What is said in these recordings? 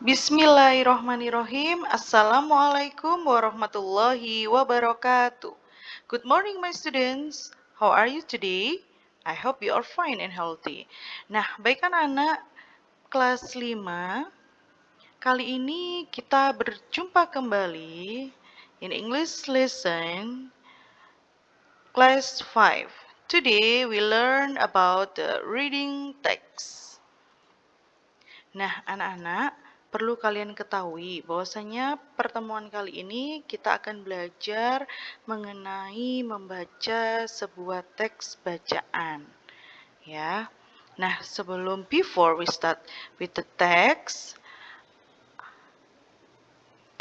Bismillahirrahmanirrahim. Assalamualaikum warahmatullahi wabarakatuh. Good morning my students. How are you today? I hope you are fine and healthy. Nah, baik anak-anak kelas 5. Kali ini kita berjumpa kembali in English lesson class 5. Today we learn about the reading text. Nah, anak-anak, perlu kalian ketahui bahwasanya pertemuan kali ini kita akan belajar mengenai membaca sebuah teks bacaan. Ya. Nah, sebelum before we start with the text,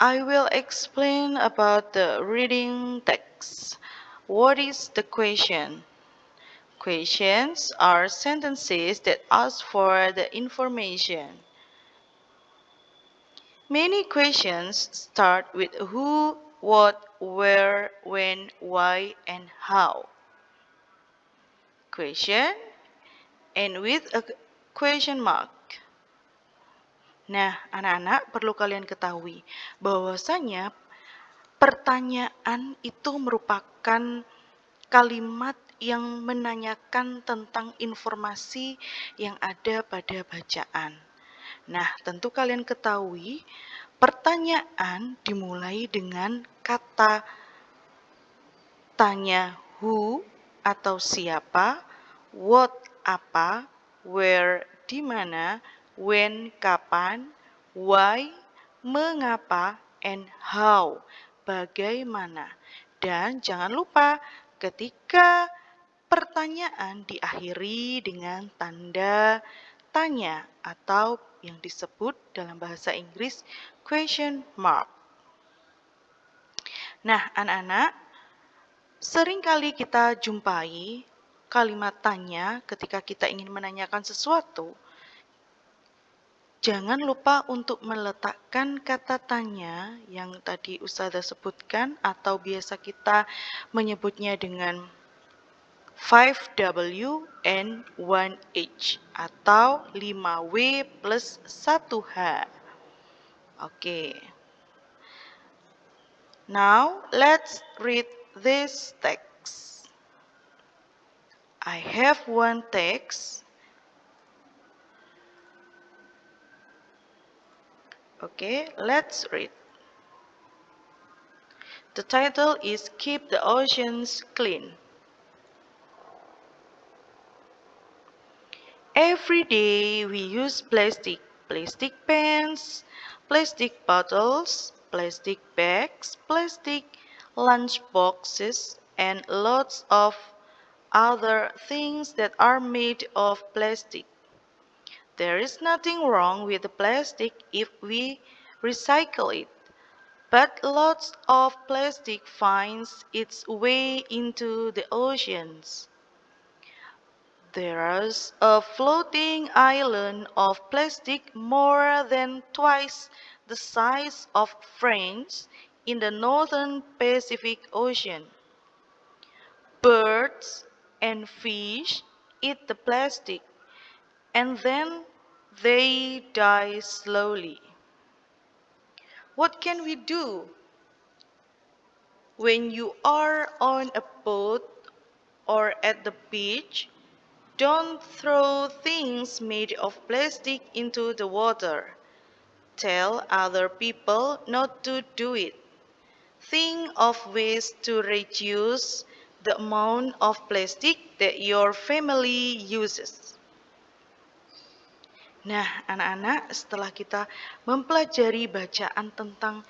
I will explain about the reading text. What is the question? Questions are sentences that ask for the information. Many questions start with who, what, where, when, why, and how. Question and with a question mark. Nah, anak-anak perlu kalian ketahui bahwasanya pertanyaan itu merupakan kalimat yang menanyakan tentang informasi yang ada pada bacaan. Nah, tentu kalian ketahui pertanyaan dimulai dengan kata tanya who atau siapa, what apa, where di mana, when kapan, why mengapa, and how bagaimana. Dan jangan lupa ketika pertanyaan diakhiri dengan tanda tanya atau yang disebut dalam bahasa Inggris question mark. Nah, anak-anak, sering kali kita jumpai kalimat tanya ketika kita ingin menanyakan sesuatu. Jangan lupa untuk meletakkan kata tanya yang tadi Ustazah sebutkan atau biasa kita menyebutnya dengan 5W and 1H atau 5W plus 1H. Okay. Now, let's read this text. I have one text. Okay, let's read. The title is Keep the Oceans Clean. Every day we use plastic, plastic pens, plastic bottles, plastic bags, plastic lunch boxes, and lots of other things that are made of plastic. There is nothing wrong with the plastic if we recycle it. But lots of plastic finds its way into the oceans. There's a floating island of plastic more than twice the size of France in the northern Pacific Ocean. Birds and fish eat the plastic and then they die slowly. What can we do? When you are on a boat or at the beach, don't throw things made of plastic into the water. Tell other people not to do it. Think of ways to reduce the amount of plastic that your family uses. Nah, anak-anak, setelah kita mempelajari bacaan tentang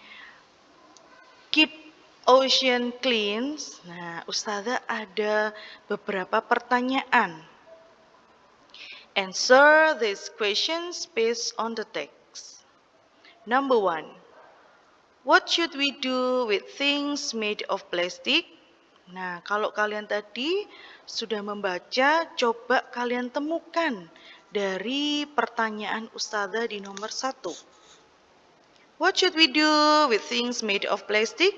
keep ocean clean, nah, Ustazah ada beberapa pertanyaan Answer these questions based on the text. Number one, what should we do with things made of plastic? Nah, kalau kalian tadi sudah membaca, coba kalian temukan dari pertanyaan Ustazah di nomor satu. What should we do with things made of plastic?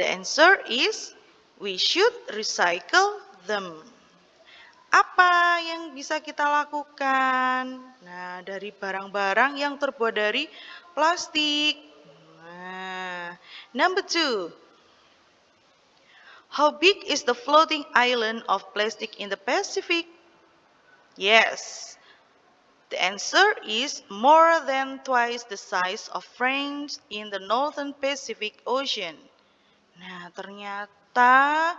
The answer is we should recycle them. Apa yang bisa kita lakukan? Nah, dari barang-barang yang terbuat dari plastik. Nah, number two. How big is the floating island of plastic in the Pacific? Yes. The answer is more than twice the size of France in the Northern Pacific Ocean. Nah, ternyata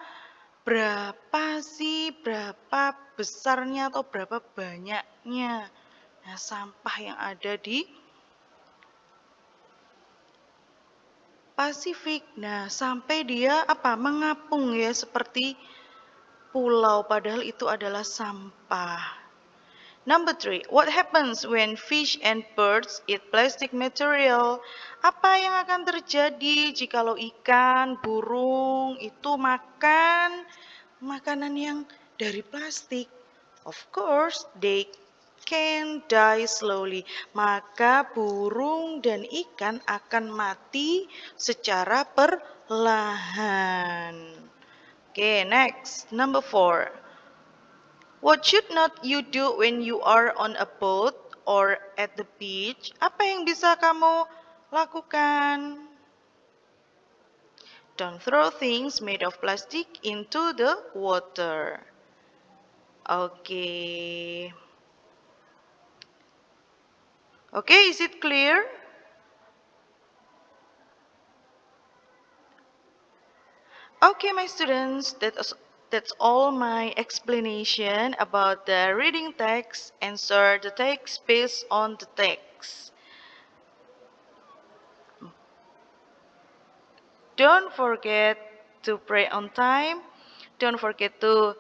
berapa sih, berapa besarnya atau berapa banyaknya nah, sampah yang ada di Pasifik. Nah, sampai dia apa? Mengapung ya seperti pulau padahal itu adalah sampah. Number three, what happens when fish and birds eat plastic material? Apa yang akan terjadi jikalau ikan, burung itu makan makanan yang dari plastik. Of course, they can die slowly. Maka burung dan ikan akan mati secara perlahan. Oke, okay, next. Number four. What should not you do when you are on a boat or at the beach? Apa yang bisa kamu lakukan? Don't throw things made of plastic into the water. Okay. Okay, is it clear? Okay, my students, that's, that's all my explanation about the reading text. Answer the text based on the text. Don't forget to pray on time. Don't forget to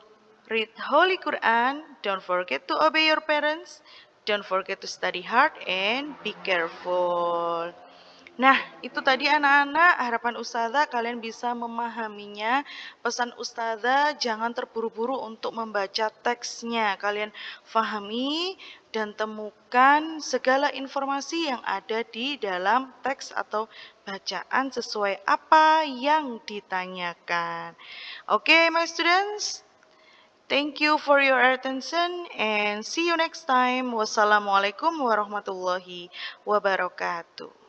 read Holy Quran. Don't forget to obey your parents. Don't forget to study hard and be careful. Nah, itu tadi anak-anak harapan Ustazah kalian bisa memahaminya. Pesan Ustazah jangan terburu-buru untuk membaca teksnya. Kalian fahami dan temukan segala informasi yang ada di dalam teks atau bacaan sesuai apa yang ditanyakan. Oke, okay, my students. Thank you for your attention and see you next time. Wassalamualaikum warahmatullahi wabarakatuh.